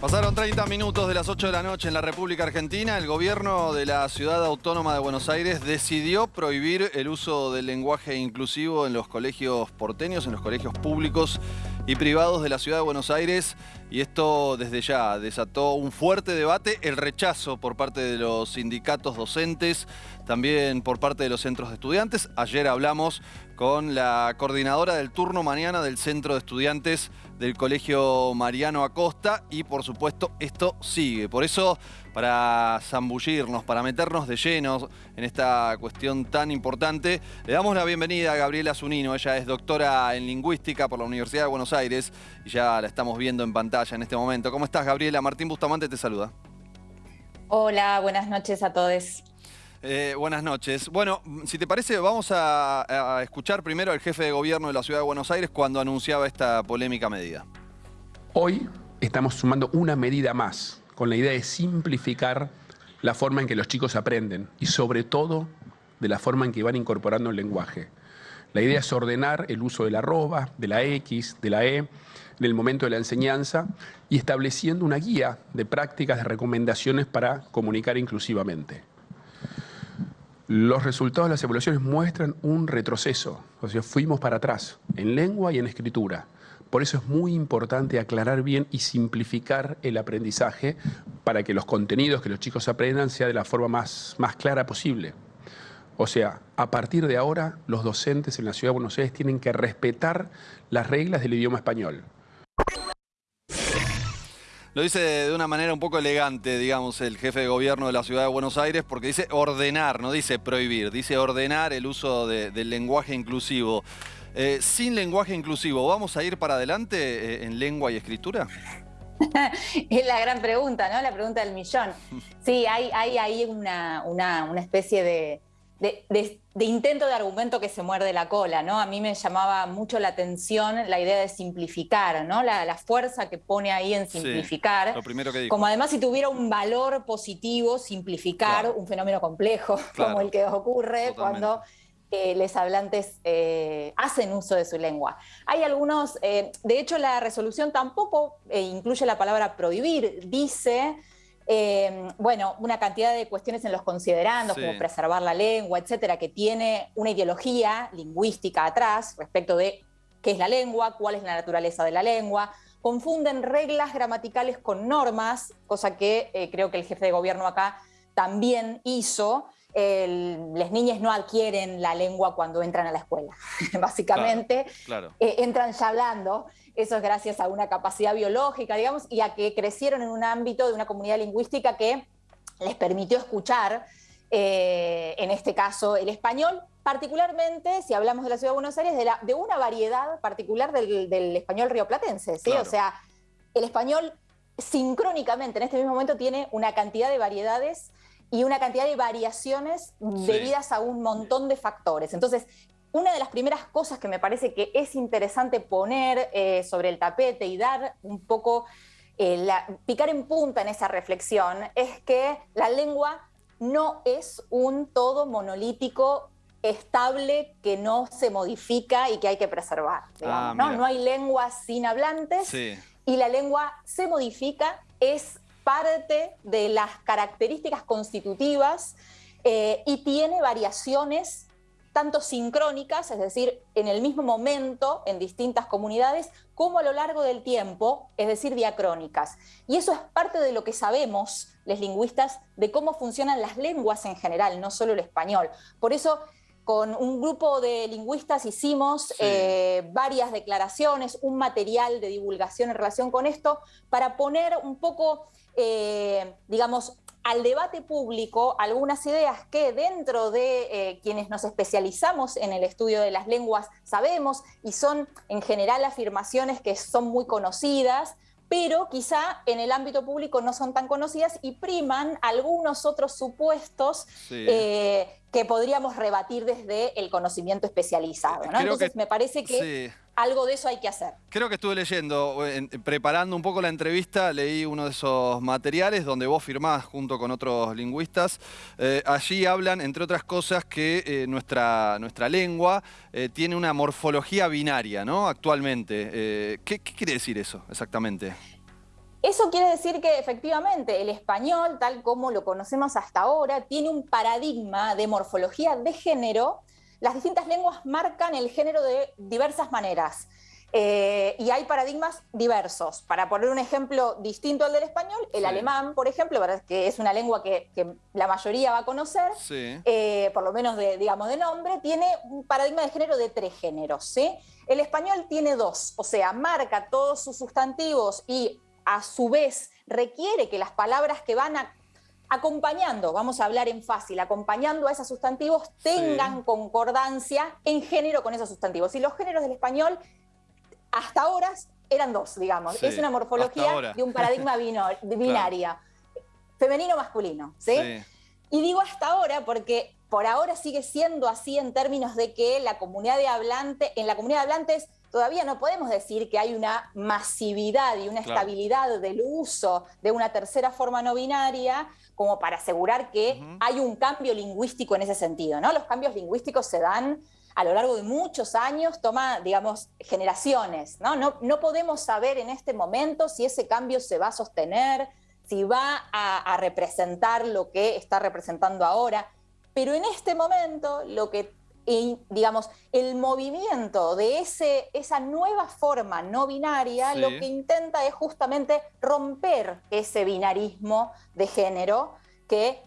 Pasaron 30 minutos de las 8 de la noche en la República Argentina. El gobierno de la Ciudad Autónoma de Buenos Aires decidió prohibir el uso del lenguaje inclusivo en los colegios porteños, en los colegios públicos y privados de la Ciudad de Buenos Aires. Y esto desde ya desató un fuerte debate, el rechazo por parte de los sindicatos docentes, también por parte de los centros de estudiantes. Ayer hablamos con la coordinadora del turno mañana del Centro de Estudiantes del Colegio Mariano Acosta y por supuesto esto sigue. Por eso, para zambullirnos, para meternos de llenos en esta cuestión tan importante, le damos la bienvenida a Gabriela Zunino. Ella es doctora en lingüística por la Universidad de Buenos Aires y ya la estamos viendo en pantalla en este momento. ¿Cómo estás, Gabriela? Martín Bustamante te saluda. Hola, buenas noches a todos. Eh, buenas noches. Bueno, si te parece, vamos a, escuchar primero al jefe de gobierno de la Ciudad de Buenos Aires cuando anunciaba esta polémica medida. Hoy estamos sumando una medida más con la idea de simplificar la forma en que los chicos aprenden y sobre todo de la forma en que van incorporando el lenguaje. La idea es ordenar el uso de la arroba, de la X, de la E, en el momento de la enseñanza y estableciendo una guía de prácticas, de recomendaciones para comunicar inclusivamente. Los resultados de las evaluaciones muestran un retroceso, o sea, fuimos para atrás, en lengua y en escritura. Por eso es muy importante aclarar bien y simplificar el aprendizaje para que los contenidos que los chicos aprendan sea de la forma más, más clara posible. O sea, a partir de ahora, los docentes en la Ciudad de Buenos Aires tienen que respetar las reglas del idioma español. Lo dice de una manera un poco elegante, digamos, el jefe de gobierno de la Ciudad de Buenos Aires, porque dice ordenar, no dice prohibir, dice ordenar el uso del lenguaje inclusivo. Eh, sin lenguaje inclusivo, ¿vamos a ir para adelante eh, en lengua y escritura? es la gran pregunta, ¿no? La pregunta del millón. Sí, hay, ahí una especie de, de, intento de argumento que se muerde la cola, ¿no? A mí me llamaba mucho la atención la idea de simplificar, ¿no? La, fuerza que pone ahí en simplificar. lo primero que Como además si tuviera un valor positivo simplificar un fenómeno complejo como el que ocurre cuando eh, los hablantes eh, hacen uso de su lengua. Hay algunos, eh, de hecho la resolución tampoco incluye la palabra prohibir, dice eh, bueno, una cantidad de cuestiones en los considerandos, como preservar la lengua, etcétera, que tiene una ideología lingüística atrás respecto de qué es la lengua, cuál es la naturaleza de la lengua. Confunden reglas gramaticales con normas, cosa que eh, creo que el jefe de gobierno acá también hizo. las niñas no adquieren la lengua cuando entran a la escuela, básicamente. Eh, entran ya hablando. Eso es gracias a una capacidad biológica, digamos, y a que crecieron en un ámbito de una comunidad lingüística que les permitió escuchar, eh, en este caso, el español, particularmente, si hablamos de la Ciudad de Buenos Aires, de, de una variedad particular del, español rioplatense, ¿sí? O sea, el español sincrónicamente en este mismo momento tiene una cantidad de variedades y una cantidad de variaciones debidas a un montón de factores. Entonces, una de las primeras cosas que me parece que es interesante poner eh, sobre el tapete y dar un poco, eh, picar en punta en esa reflexión, es que la lengua no es un todo monolítico estable que no se modifica y que hay que preservar. Ah, ¿no? hay lengua sin hablantes y la lengua se modifica, es parte de las características constitutivas eh, y tiene variaciones tanto sincrónicas, es decir, en el mismo momento en distintas comunidades, como a lo largo del tiempo, es decir, diacrónicas. Y eso es parte de lo que sabemos los lingüistas de cómo funcionan las lenguas en general, no solo el español. Por eso con un grupo de lingüistas hicimos eh, varias declaraciones, un material de divulgación en relación con esto, para poner un poco, eh, digamos, al debate público algunas ideas que dentro de eh, quienes nos especializamos en el estudio de las lenguas sabemos y son en general afirmaciones que son muy conocidas, pero quizá en el ámbito público no son tan conocidas y priman algunos otros supuestos eh, que podríamos rebatir desde el conocimiento especializado. Entonces me parece que algo de eso hay que hacer. Creo que estuve leyendo, preparando un poco la entrevista, leí uno de esos materiales donde vos firmás junto con otros lingüistas. Eh, allí hablan, entre otras cosas, que eh, nuestra, nuestra lengua eh, tiene una morfología binaria, ¿no? Actualmente. ¿qué, ¿Qué quiere decir eso exactamente? Eso quiere decir que efectivamente el español, tal como lo conocemos hasta ahora, tiene un paradigma de morfología de género. Las distintas lenguas marcan el género de diversas maneras. Eh, y hay paradigmas diversos. Para poner un ejemplo distinto al del español, el alemán, por ejemplo, que es una lengua que, la mayoría va a conocer, eh, por lo menos de, digamos, de nombre, tiene un paradigma de género de tres géneros. ¿sí? El español tiene dos, o sea, marca todos sus sustantivos y a su vez requiere que las palabras que van acompañando, vamos a hablar en fácil, acompañando a esos sustantivos, tengan concordancia en género con esos sustantivos. Y los géneros del español hasta ahora eran dos, digamos. es una morfología de un paradigma binaria, femenino-masculino. ¿sí? Y digo hasta ahora porque por ahora sigue siendo así en términos de que la comunidad de hablantes, en la comunidad de hablantes todavía no podemos decir que hay una masividad y una estabilidad del uso de una tercera forma no binaria como para asegurar que hay un cambio lingüístico en ese sentido. ¿no? Los cambios lingüísticos se dan a lo largo de muchos años, toma, digamos, generaciones. ¿no? No, podemos saber en este momento si ese cambio se va a sostener, si va a, representar lo que está representando ahora. Pero en este momento, lo que, digamos, el movimiento de ese, esa nueva forma no binaria, lo que intenta es justamente romper ese binarismo de género que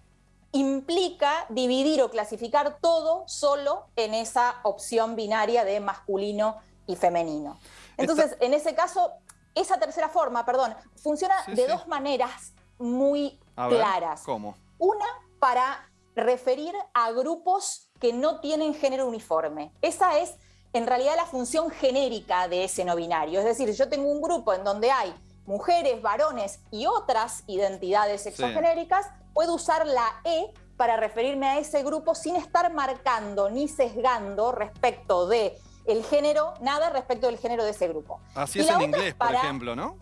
implica dividir o clasificar todo solo en esa opción binaria de masculino y femenino. Entonces, en ese caso, esa tercera forma, perdón, funciona de dos maneras muy claras. ¿Cómo? Una para referir a grupos que no tienen género uniforme. Esa es en realidad la función genérica de ese no binario. Es decir, yo tengo un grupo en donde hay mujeres, varones y otras identidades sexogenéricas, puedo usar la E para referirme a ese grupo sin estar marcando ni sesgando respecto de el género, nada respecto del género de ese grupo. Así es en inglés, por ejemplo, ¿no?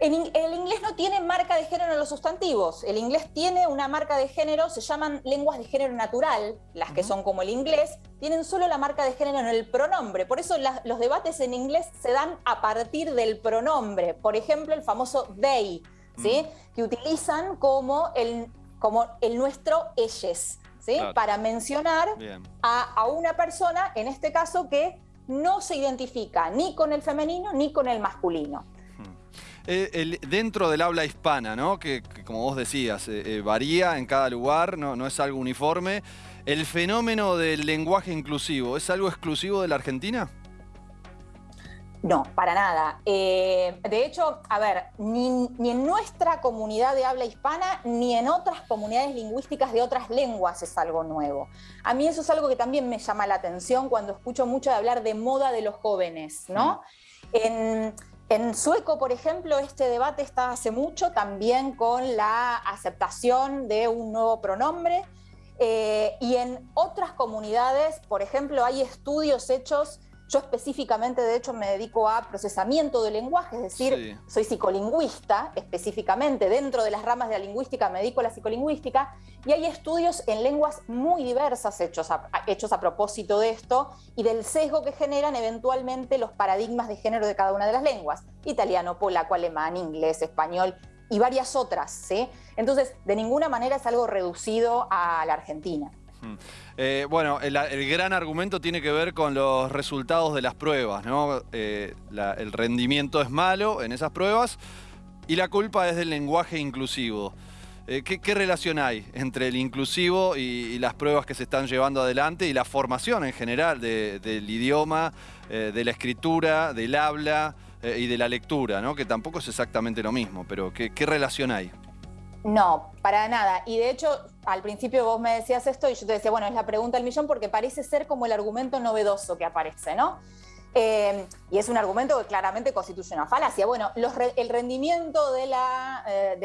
El inglés no tiene marca de género en los sustantivos. El inglés tiene una marca de género, se llaman lenguas de género natural, las que son como el inglés, tienen solo la marca de género en el pronombre. Por eso los debates en inglés se dan a partir del pronombre. Por ejemplo, el famoso they, ¿sí? Mm. que utilizan como el, como el nuestro ellos, ¿sí? para mencionar a, a una persona, en este caso, que no se identifica ni con el femenino ni con el masculino. Eh, dentro del habla hispana, ¿no? que, como vos decías, eh, eh, varía en cada lugar, no, no es algo uniforme. ¿El fenómeno del lenguaje inclusivo es algo exclusivo de la Argentina? No, para nada. de hecho, a ver, ni, en nuestra comunidad de habla hispana, ni en otras comunidades lingüísticas de otras lenguas es algo nuevo. A mí eso es algo que también me llama la atención cuando escucho mucho de hablar de moda de los jóvenes, ¿no? En, en sueco, por ejemplo, este debate está hace mucho también con la aceptación de un nuevo pronombre. Eh, y en otras comunidades, por ejemplo, hay estudios hechos yo específicamente, de hecho, me dedico a procesamiento de lenguaje, es decir, soy psicolingüista específicamente. Dentro de las ramas de la lingüística me dedico a la psicolingüística y hay estudios en lenguas muy diversas hechos a, hechos a propósito de esto y del sesgo que generan eventualmente los paradigmas de género de cada una de las lenguas. Italiano, polaco, alemán, inglés, español y varias otras. ¿sí? Entonces, de ninguna manera es algo reducido a la Argentina. Eh, bueno, el, gran argumento tiene que ver con los resultados de las pruebas, ¿no? Eh, el rendimiento es malo en esas pruebas y la culpa es del lenguaje inclusivo. Eh, ¿qué, relación hay entre el inclusivo y, las pruebas que se están llevando adelante y la formación en general del idioma, de la escritura, del habla y de la lectura, ¿no? que tampoco es exactamente lo mismo, pero ¿qué, qué relación hay? No, para nada. Y de hecho, al principio vos me decías esto y yo te decía, bueno, es la pregunta del millón porque parece ser como el argumento novedoso que aparece, ¿no? Eh, y es un argumento que claramente constituye una falacia. Bueno, el rendimiento de, la, eh,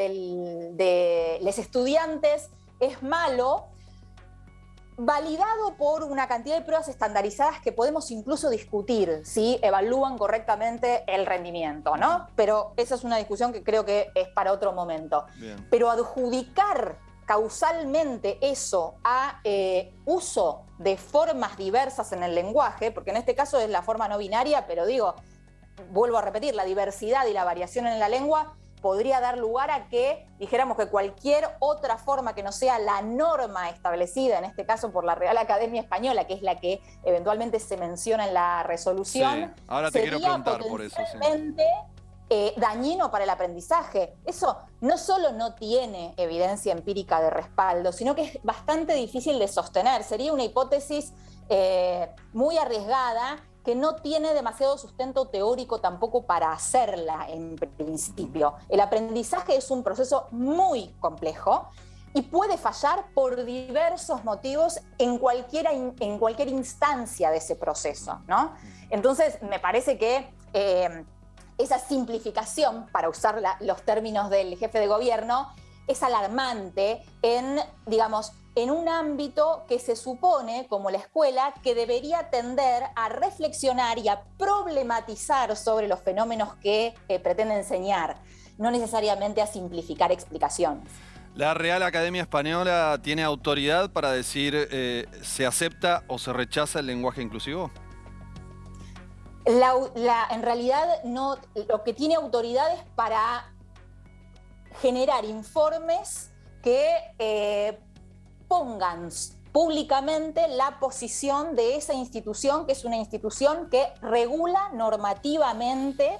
de los estudiantes es malo validado por una cantidad de pruebas estandarizadas que podemos incluso discutir si evalúan correctamente el rendimiento, ¿no? Pero esa es una discusión que creo que es para otro momento. Pero adjudicar causalmente eso a eh, uso de formas diversas en el lenguaje, porque en este caso es la forma no binaria, pero digo, vuelvo a repetir, la diversidad y la variación en la lengua podría dar lugar a que dijéramos que cualquier otra forma que no sea la norma establecida, en este caso por la Real Academia Española, que es la que eventualmente se menciona en la resolución, ahora te quiero preguntar por eso. Eh, dañino para el aprendizaje. Eso no solo no tiene evidencia empírica de respaldo, sino que es bastante difícil de sostener. Sería una hipótesis eh, muy arriesgada que no tiene demasiado sustento teórico tampoco para hacerla en principio. El aprendizaje es un proceso muy complejo y puede fallar por diversos motivos en, cualquiera, en cualquier instancia de ese proceso. ¿no? Entonces, me parece que eh, esa simplificación, para usar los términos del jefe de gobierno, es alarmante en, digamos, en un ámbito que se supone, como la escuela, que debería tender a reflexionar y a problematizar sobre los fenómenos que eh, pretende enseñar, no necesariamente a simplificar explicaciones. ¿La Real Academia Española tiene autoridad para decir eh, se acepta o se rechaza el lenguaje inclusivo? en realidad no, lo que tiene autoridad es para generar informes que eh, pongan públicamente la posición de esa institución, que es una institución que regula normativamente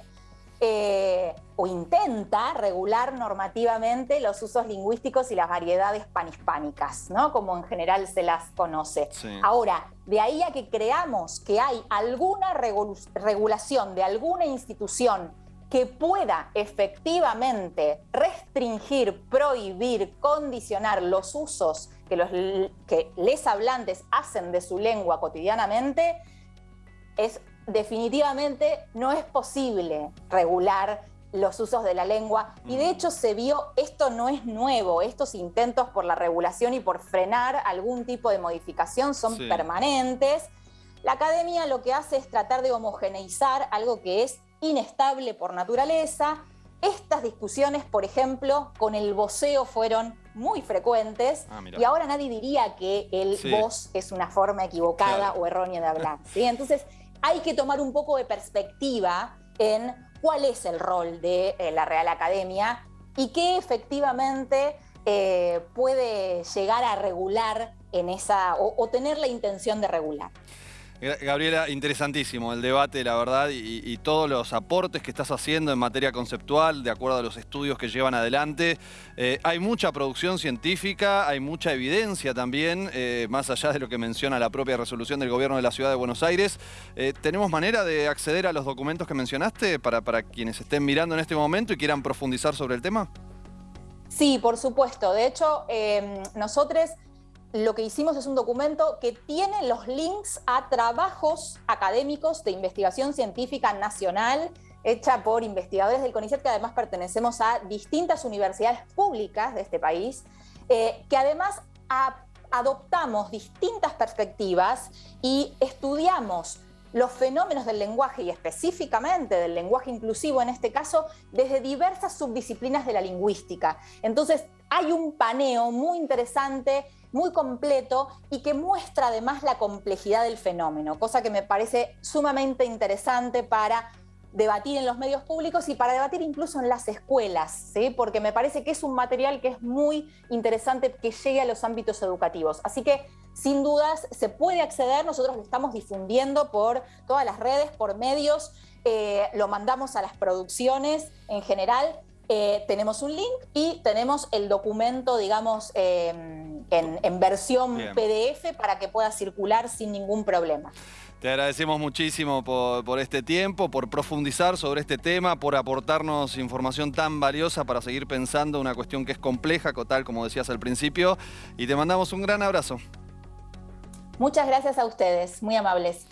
eh, o intenta regular normativamente los usos lingüísticos y las variedades panhispánicas, ¿no? como en general se las conoce. Ahora, de ahí a que creamos que hay alguna regulación de alguna institución que pueda efectivamente restringir, prohibir, condicionar los usos que los que les hablantes hacen de su lengua cotidianamente, es definitivamente no es posible regular los usos de la lengua. Y de hecho se vio, esto no es nuevo, estos intentos por la regulación y por frenar algún tipo de modificación son permanentes. La academia lo que hace es tratar de homogeneizar algo que es inestable por naturaleza. Estas discusiones, por ejemplo, con el voceo fueron muy frecuentes ah, y ahora nadie diría que el voz es una forma equivocada o errónea de hablar. ¿sí? Entonces, hay que tomar un poco de perspectiva en cuál es el rol de eh, la Real Academia y qué efectivamente eh, puede llegar a regular en esa, o tener la intención de regular. Gabriela, interesantísimo el debate, la verdad, y, todos los aportes que estás haciendo en materia conceptual, de acuerdo a los estudios que llevan adelante. Eh, hay mucha producción científica, hay mucha evidencia también, eh, más allá de lo que menciona la propia resolución del gobierno de la Ciudad de Buenos Aires. Eh, ¿Tenemos manera de acceder a los documentos que mencionaste para, para quienes estén mirando en este momento y quieran profundizar sobre el tema? Sí, por supuesto. De hecho, nosotros lo que hicimos es un documento que tiene los links a trabajos académicos de investigación científica nacional hecha por investigadores del CONICET que además pertenecemos a distintas universidades públicas de este país, eh, que además adoptamos distintas perspectivas y estudiamos los fenómenos del lenguaje y específicamente del lenguaje inclusivo en este caso desde diversas subdisciplinas de la lingüística. Entonces hay un paneo muy interesante muy completo y que muestra además la complejidad del fenómeno, cosa que me parece sumamente interesante para debatir en los medios públicos y para debatir incluso en las escuelas, porque me parece que es un material que es muy interesante que llegue a los ámbitos educativos. Así que, sin dudas, se puede acceder, nosotros lo estamos difundiendo por todas las redes, por medios, eh, lo mandamos a las producciones en general, eh, tenemos un link y tenemos el documento, digamos, em, en, versión PDF para que pueda circular sin ningún problema. Te agradecemos muchísimo por, este tiempo, por profundizar sobre este tema, por aportarnos información tan valiosa para seguir pensando una cuestión que es compleja, tal como decías al principio, y te mandamos un gran abrazo. Muchas gracias a ustedes, muy amables.